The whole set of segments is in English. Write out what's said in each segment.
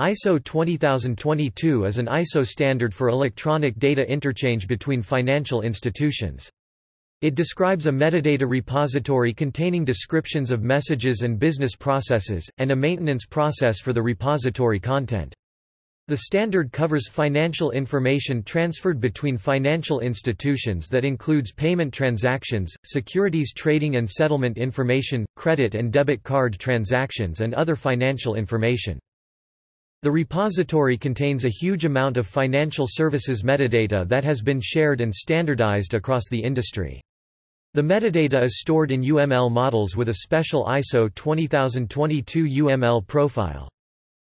ISO 20022 is an ISO standard for electronic data interchange between financial institutions. It describes a metadata repository containing descriptions of messages and business processes, and a maintenance process for the repository content. The standard covers financial information transferred between financial institutions that includes payment transactions, securities trading and settlement information, credit and debit card transactions and other financial information. The repository contains a huge amount of financial services metadata that has been shared and standardized across the industry. The metadata is stored in UML models with a special ISO 20022 UML profile.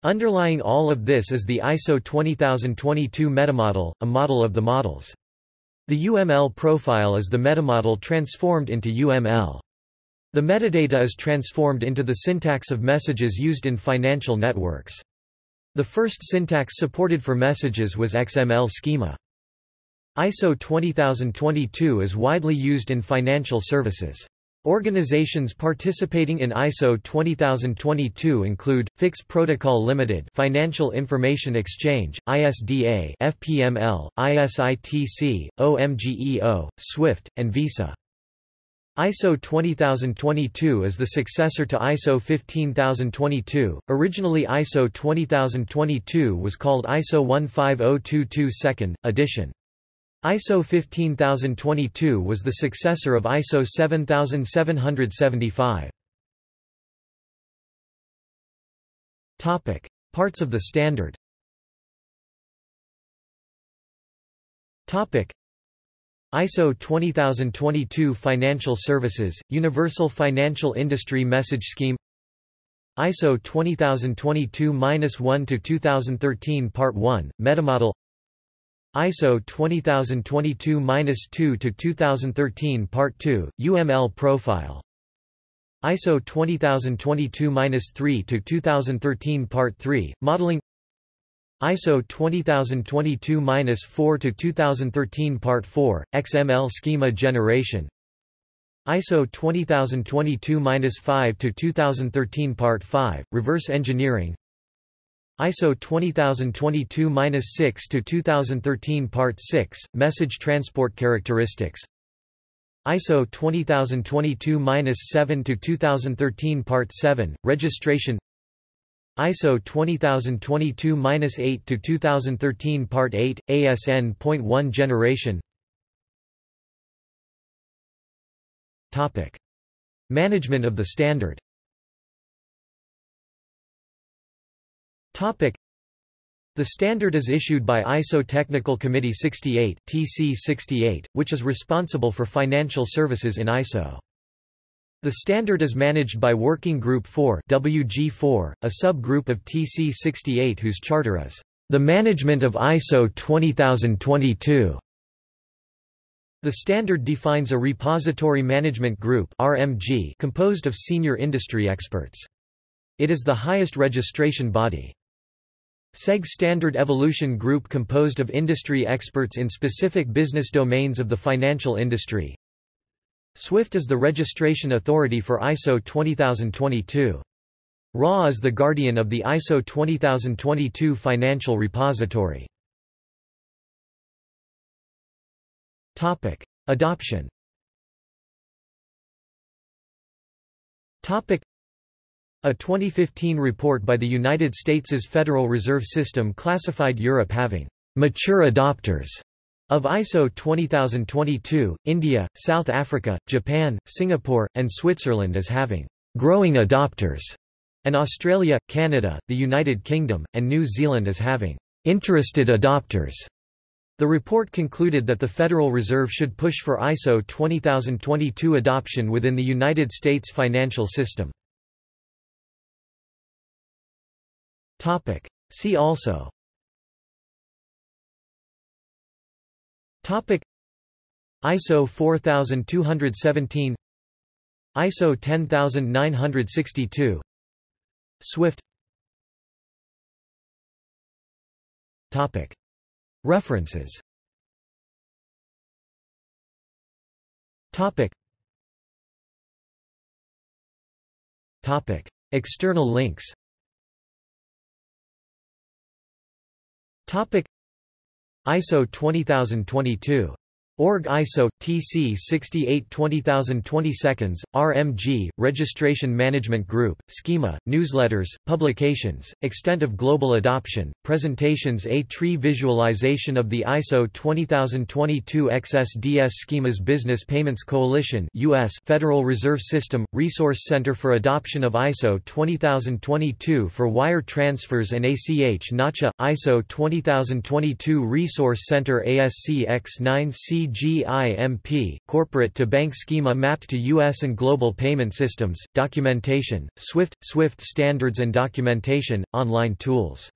Underlying all of this is the ISO 20022 metamodel, a model of the models. The UML profile is the metamodel transformed into UML. The metadata is transformed into the syntax of messages used in financial networks. The first syntax supported for messages was XML schema. ISO 20022 is widely used in financial services. Organizations participating in ISO 20022 include FIX Protocol Limited, Financial Information Exchange, ISDA, FPML, ISITC, OMGEO, SWIFT, and Visa. ISO 20022 is the successor to ISO 15022. Originally ISO 20022 was called ISO 15022 2nd edition. ISO 15022 was the successor of ISO 7775. Topic: Parts of the standard. Topic: ISO 20022 Financial Services, Universal Financial Industry Message Scheme ISO 20022-1-2013 Part 1, Metamodel ISO 20022-2-2013 Part 2, UML Profile ISO 20022-3-2013 Part 3, Modeling ISO 20022-4 2013 Part 4 XML schema generation. ISO 20022-5 2013 Part 5 reverse engineering. ISO 20022-6 2013 Part 6 message transport characteristics. ISO 20022-7 2013 Part 7 registration ISO 20022-8 to 2013 Part 8 ASN.1 generation. Topic. Management of the standard. Topic. The standard is issued by ISO Technical Committee 68 TC 68, which is responsible for financial services in ISO. The standard is managed by Working Group 4 WG4, a subgroup of TC68 whose charter is the management of ISO 20022. The standard defines a repository management group RMG composed of senior industry experts. It is the highest registration body. SEG Standard Evaluation Group composed of industry experts in specific business domains of the financial industry, SWIFT is the registration authority for ISO 20022. RA is the guardian of the ISO 20022 financial repository. Topic: Adoption. Topic: A 2015 report by the United States' Federal Reserve System classified Europe having mature adopters of ISO 20022, India, South Africa, Japan, Singapore, and Switzerland as having growing adopters, and Australia, Canada, the United Kingdom, and New Zealand as having interested adopters. The report concluded that the Federal Reserve should push for ISO 20022 adoption within the United States financial system. See also Topic. ISO 4217 ISO 10962 Swift. Topic. References. Topic. Topic. External links ISO 20022 Org ISO TC 68 20020 seconds RMG Registration Management Group Schema Newsletters Publications Extent of global adoption Presentations A tree visualization of the ISO 20022 XSDS schemas Business Payments Coalition US Federal Reserve System Resource Center for Adoption of ISO 20022 for Wire Transfers and ACH NACHA ISO 20022 Resource Center ASC X9C CGIMP, corporate to bank schema mapped to U.S. and global payment systems, documentation, SWIFT, SWIFT standards and documentation, online tools